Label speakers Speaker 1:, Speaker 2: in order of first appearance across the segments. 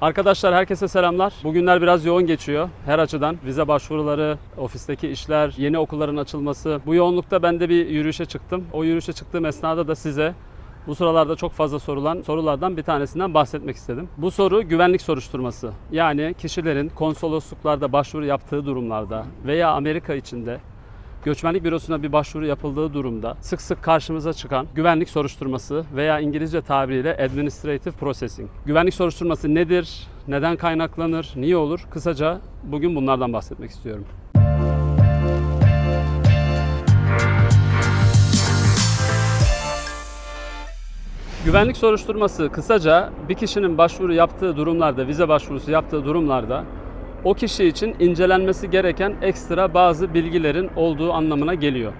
Speaker 1: Arkadaşlar herkese selamlar. Bugünler biraz yoğun geçiyor her açıdan. Vize başvuruları, ofisteki işler, yeni okulların açılması. Bu yoğunlukta ben de bir yürüyüşe çıktım. O yürüyüşe çıktığım esnada da size bu sıralarda çok fazla sorulan sorulardan bir tanesinden bahsetmek istedim. Bu soru güvenlik soruşturması. Yani kişilerin konsolosluklarda başvuru yaptığı durumlarda veya Amerika içinde Göçmenlik bürosuna bir başvuru yapıldığı durumda sık sık karşımıza çıkan güvenlik soruşturması veya İngilizce tabiriyle administrative processing. Güvenlik soruşturması nedir? Neden kaynaklanır? Niye olur? Kısaca bugün bunlardan bahsetmek istiyorum. Güvenlik soruşturması kısaca bir kişinin başvuru yaptığı durumlarda, vize başvurusu yaptığı durumlarda o kişi için incelenmesi gereken ekstra bazı bilgilerin olduğu anlamına geliyor.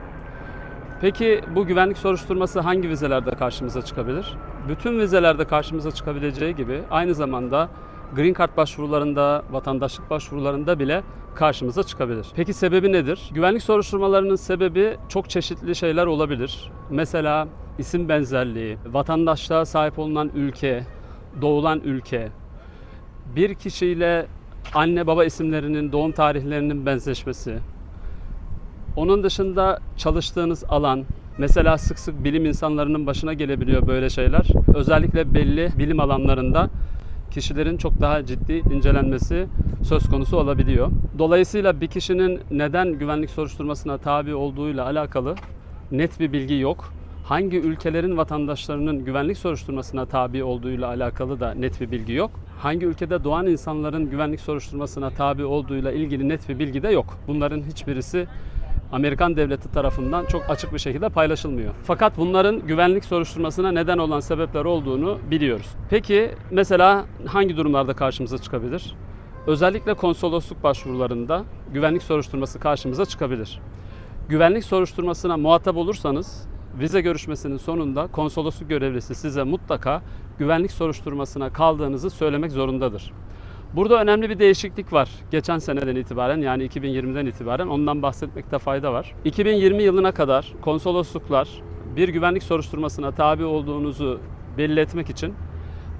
Speaker 1: Peki bu güvenlik soruşturması hangi vizelerde karşımıza çıkabilir? Bütün vizelerde karşımıza çıkabileceği gibi aynı zamanda Green Card başvurularında, vatandaşlık başvurularında bile karşımıza çıkabilir. Peki sebebi nedir? Güvenlik soruşturmalarının sebebi çok çeşitli şeyler olabilir. Mesela isim benzerliği, vatandaşlığa sahip olunan ülke, doğulan ülke, bir kişiyle anne baba isimlerinin, doğum tarihlerinin benzeşmesi. Onun dışında çalıştığınız alan, mesela sık sık bilim insanlarının başına gelebiliyor böyle şeyler. Özellikle belli bilim alanlarında kişilerin çok daha ciddi incelenmesi söz konusu olabiliyor. Dolayısıyla bir kişinin neden güvenlik soruşturmasına tabi olduğuyla alakalı net bir bilgi yok. Hangi ülkelerin vatandaşlarının güvenlik soruşturmasına tabi olduğuyla alakalı da net bir bilgi yok. Hangi ülkede doğan insanların güvenlik soruşturmasına tabi olduğuyla ilgili net bir bilgi de yok. Bunların hiçbirisi Amerikan devleti tarafından çok açık bir şekilde paylaşılmıyor. Fakat bunların güvenlik soruşturmasına neden olan sebepler olduğunu biliyoruz. Peki mesela hangi durumlarda karşımıza çıkabilir? Özellikle konsolosluk başvurularında güvenlik soruşturması karşımıza çıkabilir. Güvenlik soruşturmasına muhatap olursanız vize görüşmesinin sonunda konsolosluk görevlisi size mutlaka güvenlik soruşturmasına kaldığınızı söylemek zorundadır. Burada önemli bir değişiklik var. Geçen seneden itibaren yani 2020'den itibaren ondan bahsetmekte fayda var. 2020 yılına kadar konsolosluklar bir güvenlik soruşturmasına tabi olduğunuzu belli etmek için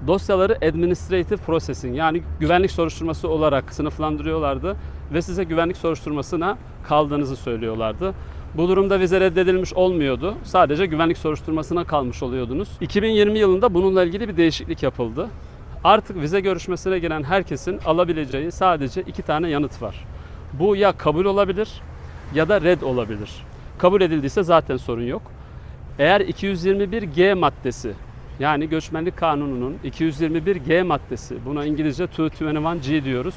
Speaker 1: dosyaları administrative processing yani güvenlik soruşturması olarak sınıflandırıyorlardı ve size güvenlik soruşturmasına kaldığınızı söylüyorlardı. Bu durumda vize reddedilmiş olmuyordu. Sadece güvenlik soruşturmasına kalmış oluyordunuz. 2020 yılında bununla ilgili bir değişiklik yapıldı. Artık vize görüşmesine gelen herkesin alabileceği sadece iki tane yanıt var. Bu ya kabul olabilir ya da red olabilir. Kabul edildiyse zaten sorun yok. Eğer 221G maddesi yani göçmenlik kanununun 221G maddesi buna İngilizce 221G diyoruz.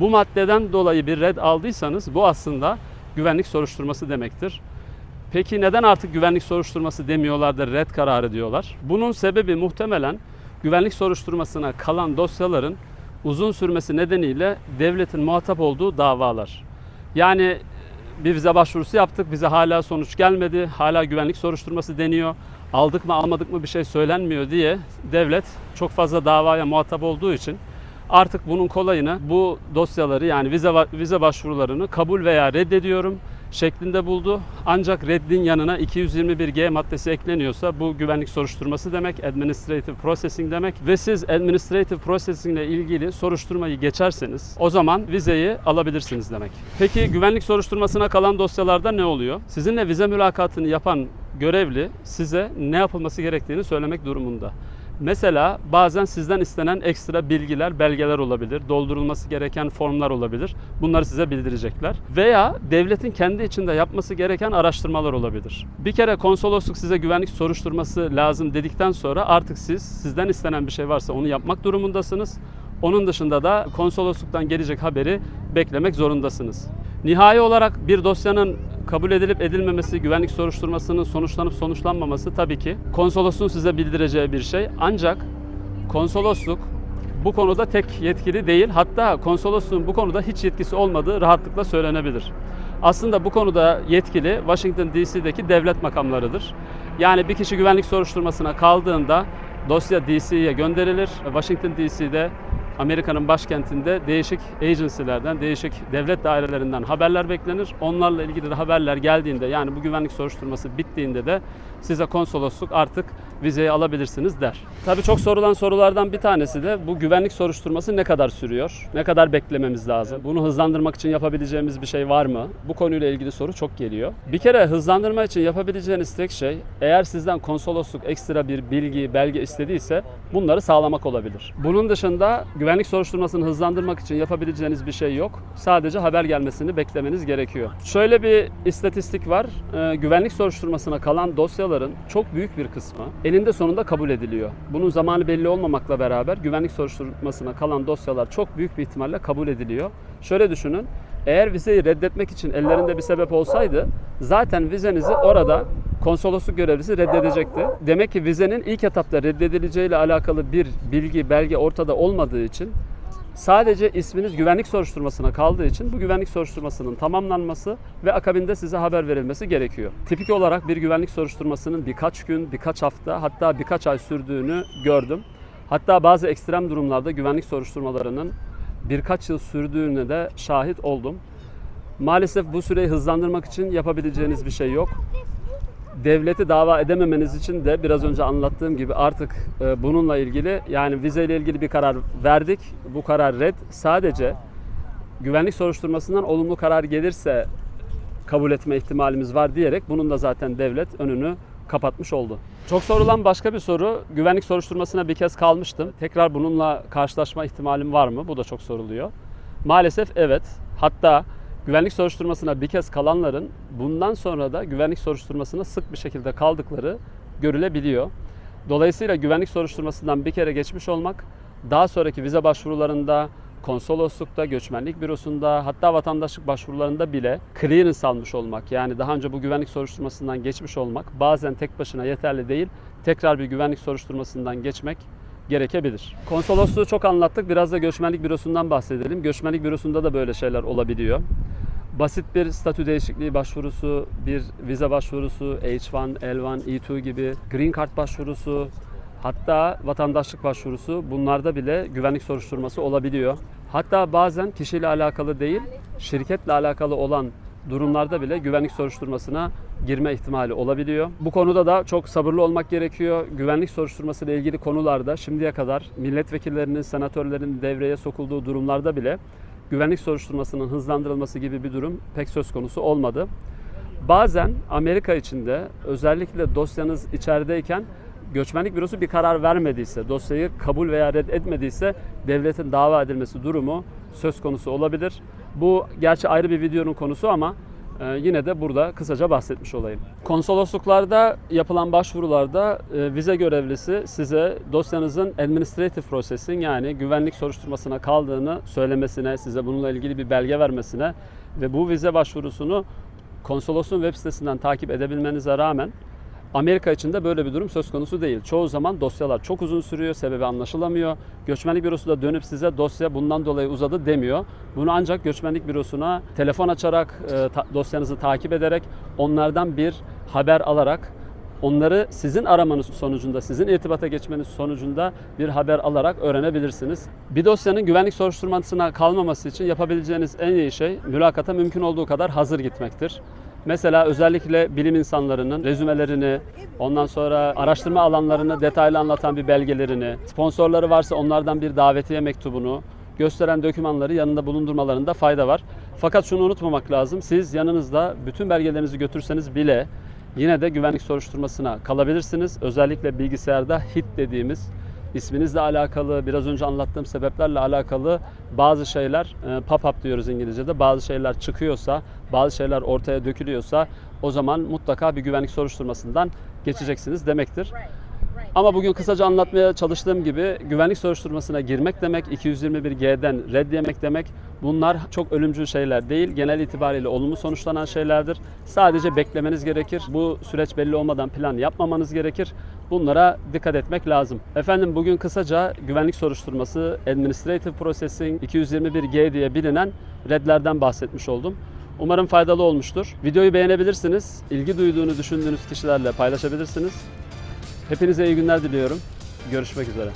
Speaker 1: Bu maddeden dolayı bir red aldıysanız bu aslında güvenlik soruşturması demektir. Peki neden artık güvenlik soruşturması demiyorlar da red kararı diyorlar? Bunun sebebi muhtemelen güvenlik soruşturmasına kalan dosyaların uzun sürmesi nedeniyle devletin muhatap olduğu davalar. Yani bir vize başvurusu yaptık, bize hala sonuç gelmedi, hala güvenlik soruşturması deniyor, aldık mı almadık mı bir şey söylenmiyor diye devlet çok fazla davaya muhatap olduğu için artık bunun kolayını bu dosyaları yani vize vize başvurularını kabul veya reddediyorum şeklinde buldu. Ancak reddin yanına 221G maddesi ekleniyorsa bu güvenlik soruşturması demek, administrative processing demek ve siz administrative processing ile ilgili soruşturmayı geçerseniz o zaman vizeyi alabilirsiniz demek. Peki güvenlik soruşturmasına kalan dosyalarda ne oluyor? Sizinle vize mülakatını yapan görevli size ne yapılması gerektiğini söylemek durumunda. Mesela bazen sizden istenen ekstra bilgiler, belgeler olabilir. Doldurulması gereken formlar olabilir. Bunları size bildirecekler. Veya devletin kendi içinde yapması gereken araştırmalar olabilir. Bir kere konsolosluk size güvenlik soruşturması lazım dedikten sonra artık siz sizden istenen bir şey varsa onu yapmak durumundasınız. Onun dışında da konsolosluktan gelecek haberi beklemek zorundasınız. Nihai olarak bir dosyanın kabul edilip edilmemesi, güvenlik soruşturmasının sonuçlanıp sonuçlanmaması tabii ki konsolosluğun size bildireceği bir şey. Ancak konsolosluk bu konuda tek yetkili değil. Hatta konsolosluğun bu konuda hiç yetkisi olmadığı rahatlıkla söylenebilir. Aslında bu konuda yetkili Washington DC'deki devlet makamlarıdır. Yani bir kişi güvenlik soruşturmasına kaldığında dosya DC'ye gönderilir. Washington DC'de Amerika'nın başkentinde değişik agency'lerden, değişik devlet dairelerinden haberler beklenir. Onlarla ilgili de haberler geldiğinde yani bu güvenlik soruşturması bittiğinde de size konsolosluk artık vizeyi alabilirsiniz der. Tabii çok sorulan sorulardan bir tanesi de bu güvenlik soruşturması ne kadar sürüyor? Ne kadar beklememiz lazım? Bunu hızlandırmak için yapabileceğimiz bir şey var mı? Bu konuyla ilgili soru çok geliyor. Bir kere hızlandırma için yapabileceğiniz tek şey eğer sizden konsolosluk ekstra bir bilgi, belge istediyse bunları sağlamak olabilir. Bunun dışında güvenlik soruşturmasını hızlandırmak için yapabileceğiniz bir şey yok. Sadece haber gelmesini beklemeniz gerekiyor. Şöyle bir istatistik var. Ee, güvenlik soruşturmasına kalan dosyaların çok büyük bir kısmı eninde sonunda kabul ediliyor. Bunun zamanı belli olmamakla beraber güvenlik soruşturmasına kalan dosyalar çok büyük bir ihtimalle kabul ediliyor. Şöyle düşünün. Eğer vizeyi reddetmek için ellerinde bir sebep olsaydı zaten vizenizi orada konsolosluk görevlisi reddedecekti. Demek ki vizenin ilk etapta reddedileceğiyle alakalı bir bilgi, belge ortada olmadığı için sadece isminiz güvenlik soruşturmasına kaldığı için bu güvenlik soruşturmasının tamamlanması ve akabinde size haber verilmesi gerekiyor. Tipik olarak bir güvenlik soruşturmasının birkaç gün, birkaç hafta hatta birkaç ay sürdüğünü gördüm. Hatta bazı ekstrem durumlarda güvenlik soruşturmalarının birkaç yıl sürdüğüne de şahit oldum. Maalesef bu süreyi hızlandırmak için yapabileceğiniz bir şey yok. Devleti dava edememeniz için de biraz önce anlattığım gibi artık e, bununla ilgili yani vizeyle ilgili bir karar verdik. Bu karar red. Sadece güvenlik soruşturmasından olumlu karar gelirse kabul etme ihtimalimiz var diyerek bunun da zaten devlet önünü kapatmış oldu. Çok sorulan başka bir soru, güvenlik soruşturmasına bir kez kalmıştım. Tekrar bununla karşılaşma ihtimalim var mı? Bu da çok soruluyor. Maalesef evet. Hatta güvenlik soruşturmasına bir kez kalanların bundan sonra da güvenlik soruşturmasına sık bir şekilde kaldıkları görülebiliyor. Dolayısıyla güvenlik soruşturmasından bir kere geçmiş olmak daha sonraki vize başvurularında, konsoloslukta, göçmenlik bürosunda hatta vatandaşlık başvurularında bile clearance almış olmak yani daha önce bu güvenlik soruşturmasından geçmiş olmak bazen tek başına yeterli değil. Tekrar bir güvenlik soruşturmasından geçmek gerekebilir. Konsolosluğu çok anlattık. Biraz da göçmenlik bürosundan bahsedelim. Göçmenlik bürosunda da böyle şeyler olabiliyor. Basit bir statü değişikliği başvurusu, bir vize başvurusu, H1, L1, E2 gibi, green card başvurusu, hatta vatandaşlık başvurusu bunlarda bile güvenlik soruşturması olabiliyor. Hatta bazen kişiyle alakalı değil, şirketle alakalı olan durumlarda bile güvenlik soruşturmasına girme ihtimali olabiliyor. Bu konuda da çok sabırlı olmak gerekiyor. Güvenlik soruşturması ile ilgili konularda şimdiye kadar milletvekillerinin, senatörlerin devreye sokulduğu durumlarda bile güvenlik soruşturmasının hızlandırılması gibi bir durum pek söz konusu olmadı. Bazen Amerika içinde özellikle dosyanız içerideyken göçmenlik bürosu bir karar vermediyse, dosyayı kabul veya reddetmediyse devletin dava edilmesi durumu söz konusu olabilir. Bu gerçi ayrı bir videonun konusu ama e, yine de burada kısaca bahsetmiş olayım. Konsolosluklarda yapılan başvurularda e, vize görevlisi size dosyanızın administrative processing yani güvenlik soruşturmasına kaldığını söylemesine, size bununla ilgili bir belge vermesine ve bu vize başvurusunu konsolosluğun web sitesinden takip edebilmenize rağmen Amerika için de böyle bir durum söz konusu değil. Çoğu zaman dosyalar çok uzun sürüyor, sebebi anlaşılamıyor. Göçmenlik bürosu da dönüp size dosya bundan dolayı uzadı demiyor. Bunu ancak göçmenlik bürosuna telefon açarak, e, dosyanızı takip ederek, onlardan bir haber alarak, onları sizin aramanız sonucunda, sizin irtibata geçmeniz sonucunda bir haber alarak öğrenebilirsiniz. Bir dosyanın güvenlik soruşturmasına kalmaması için yapabileceğiniz en iyi şey mülakata mümkün olduğu kadar hazır gitmektir. Mesela özellikle bilim insanlarının rezümelerini, ondan sonra araştırma alanlarını detaylı anlatan bir belgelerini, sponsorları varsa onlardan bir davetiye mektubunu gösteren dokümanları yanında bulundurmalarında fayda var. Fakat şunu unutmamak lazım. Siz yanınızda bütün belgelerinizi götürseniz bile yine de güvenlik soruşturmasına kalabilirsiniz. Özellikle bilgisayarda HIT dediğimiz isminizle alakalı, biraz önce anlattığım sebeplerle alakalı bazı şeyler, e, pop-up diyoruz İngilizce'de, bazı şeyler çıkıyorsa, bazı şeyler ortaya dökülüyorsa o zaman mutlaka bir güvenlik soruşturmasından geçeceksiniz demektir. Ama bugün kısaca anlatmaya çalıştığım gibi güvenlik soruşturmasına girmek demek, 221G'den red yemek demek. Bunlar çok ölümcül şeyler değil. Genel itibariyle olumlu sonuçlanan şeylerdir. Sadece beklemeniz gerekir. Bu süreç belli olmadan plan yapmamanız gerekir. Bunlara dikkat etmek lazım. Efendim bugün kısaca güvenlik soruşturması, administrative processing, 221G diye bilinen redlerden bahsetmiş oldum. Umarım faydalı olmuştur. Videoyu beğenebilirsiniz. İlgi duyduğunu düşündüğünüz kişilerle paylaşabilirsiniz. Hepinize iyi günler diliyorum. Görüşmek üzere.